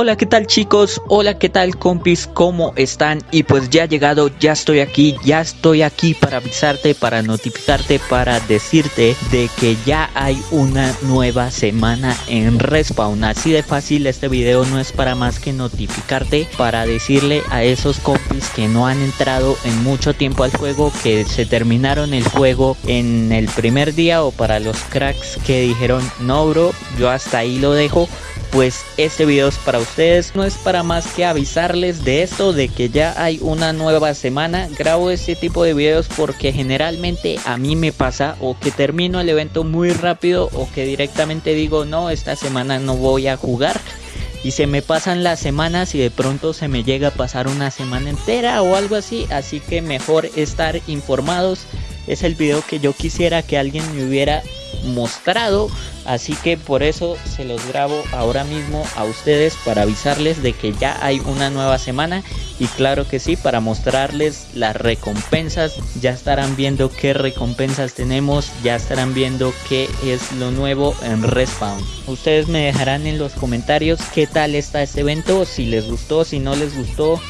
Hola, ¿qué tal chicos? Hola, ¿qué tal compis? ¿Cómo están? Y pues ya he llegado, ya estoy aquí, ya estoy aquí para avisarte, para notificarte, para decirte de que ya hay una nueva semana en Respawn. Así de fácil, este video no es para más que notificarte, para decirle a esos compis que no han entrado en mucho tiempo al juego, que se terminaron el juego en el primer día o para los cracks que dijeron no bro, yo hasta ahí lo dejo pues este video es para ustedes, no es para más que avisarles de esto, de que ya hay una nueva semana, grabo este tipo de videos porque generalmente a mí me pasa o que termino el evento muy rápido o que directamente digo no, esta semana no voy a jugar y se me pasan las semanas y de pronto se me llega a pasar una semana entera o algo así, así que mejor estar informados, es el video que yo quisiera que alguien me hubiera mostrado así que por eso se los grabo ahora mismo a ustedes para avisarles de que ya hay una nueva semana y claro que sí para mostrarles las recompensas. Ya estarán viendo qué recompensas tenemos ya estarán viendo qué es lo nuevo en respawn. Ustedes me dejarán en los comentarios qué tal está este evento si les gustó si no les gustó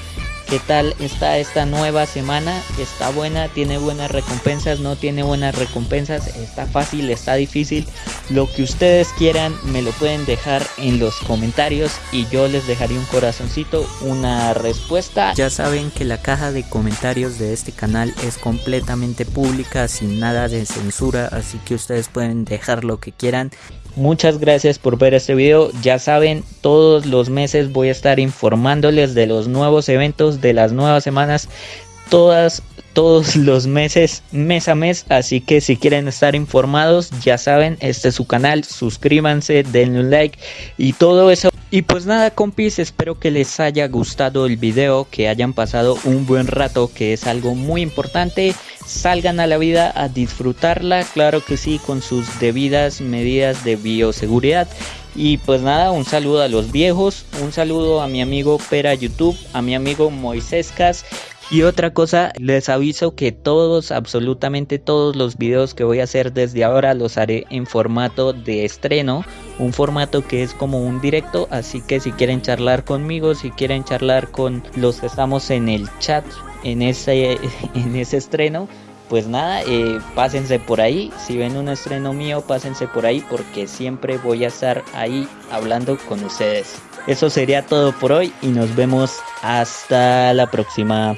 ¿Qué tal está esta nueva semana? ¿Está buena? ¿Tiene buenas recompensas? ¿No tiene buenas recompensas? ¿Está fácil? ¿Está difícil? Lo que ustedes quieran me lo pueden dejar en los comentarios y yo les dejaré un corazoncito, una respuesta. Ya saben que la caja de comentarios de este canal es completamente pública, sin nada de censura, así que ustedes pueden dejar lo que quieran Muchas gracias por ver este video. Ya saben, todos los meses voy a estar informándoles de los nuevos eventos, de las nuevas semanas, todas todos los meses, mes a mes. Así que si quieren estar informados, ya saben, este es su canal. Suscríbanse, denle un like y todo eso. Y pues nada compis, espero que les haya gustado el video, que hayan pasado un buen rato, que es algo muy importante. Salgan a la vida a disfrutarla, claro que sí, con sus debidas medidas de bioseguridad. Y pues nada, un saludo a los viejos, un saludo a mi amigo Pera YouTube, a mi amigo Moiséscas y otra cosa, les aviso que todos, absolutamente todos los videos que voy a hacer desde ahora los haré en formato de estreno, un formato que es como un directo, así que si quieren charlar conmigo, si quieren charlar con los que estamos en el chat en ese, en ese estreno, pues nada, eh, pásense por ahí, si ven un estreno mío, pásense por ahí porque siempre voy a estar ahí hablando con ustedes. Eso sería todo por hoy y nos vemos hasta la próxima.